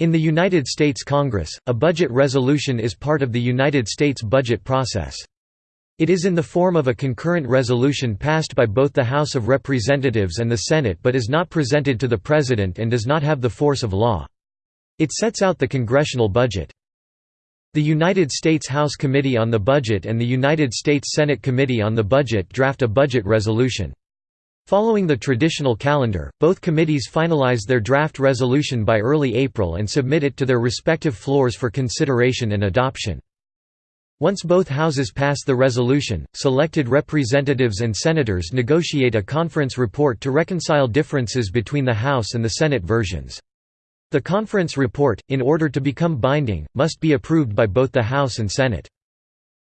In the United States Congress, a budget resolution is part of the United States budget process. It is in the form of a concurrent resolution passed by both the House of Representatives and the Senate but is not presented to the President and does not have the force of law. It sets out the congressional budget. The United States House Committee on the Budget and the United States Senate Committee on the Budget draft a budget resolution. Following the traditional calendar, both committees finalize their draft resolution by early April and submit it to their respective floors for consideration and adoption. Once both houses pass the resolution, selected representatives and senators negotiate a conference report to reconcile differences between the House and the Senate versions. The conference report, in order to become binding, must be approved by both the House and Senate.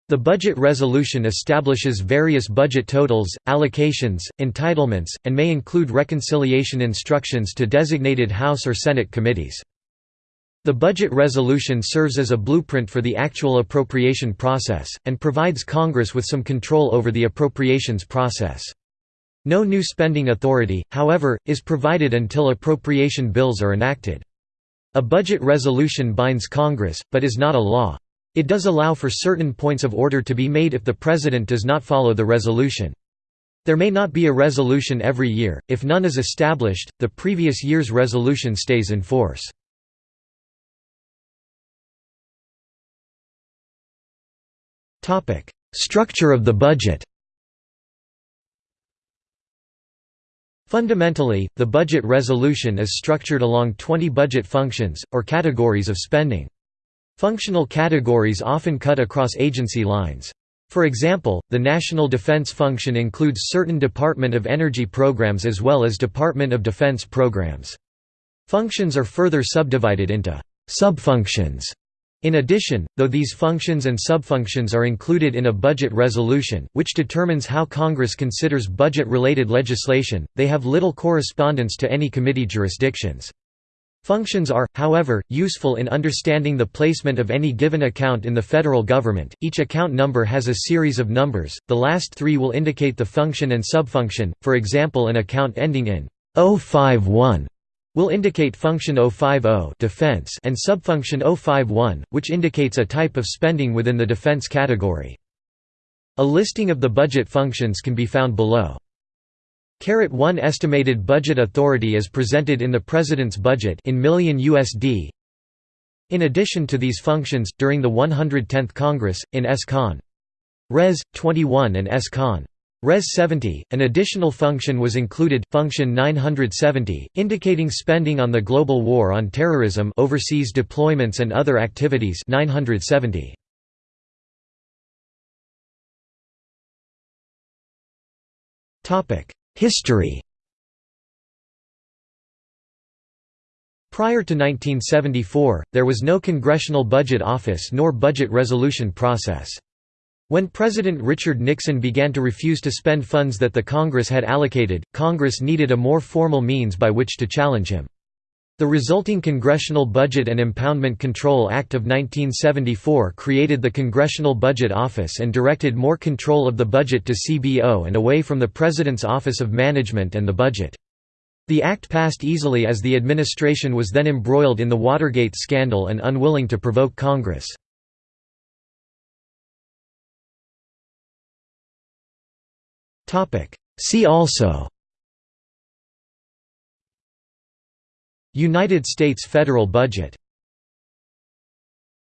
The budget resolution establishes various budget totals, allocations, entitlements, and may include reconciliation instructions to designated House or Senate committees. The budget resolution serves as a blueprint for the actual appropriation process, and provides Congress with some control over the appropriations process. No new spending authority, however, is provided until appropriation bills are enacted. A budget resolution binds Congress, but is not a law. It does allow for certain points of order to be made if the President does not follow the resolution. There may not be a resolution every year, if none is established, the previous year's resolution stays in force. Structure of the budget Fundamentally, the budget resolution is structured along 20 budget functions, or categories of spending. Functional categories often cut across agency lines. For example, the National Defense Function includes certain Department of Energy programs as well as Department of Defense programs. Functions are further subdivided into subfunctions in addition, though these functions and subfunctions are included in a budget resolution, which determines how Congress considers budget-related legislation, they have little correspondence to any committee jurisdictions. Functions are, however, useful in understanding the placement of any given account in the federal government. Each account number has a series of numbers, the last three will indicate the function and subfunction, for example an account ending in 051 will indicate function 050 defense and subfunction 051, which indicates a type of spending within the defense category. A listing of the budget functions can be found below. Caret 1 estimated budget authority is presented in the President's budget in million USD. In addition to these functions, during the 110th Congress, in S. Con. Res. 21 and S. Con. Res 70, an additional function was included, function 970, indicating spending on the global war on terrorism overseas deployments and other activities 970. History Prior to 1974, there was no Congressional Budget Office nor budget resolution process. When President Richard Nixon began to refuse to spend funds that the Congress had allocated, Congress needed a more formal means by which to challenge him. The resulting Congressional Budget and Impoundment Control Act of 1974 created the Congressional Budget Office and directed more control of the budget to CBO and away from the President's Office of Management and the Budget. The act passed easily as the administration was then embroiled in the Watergate scandal and unwilling to provoke Congress. See also United States federal budget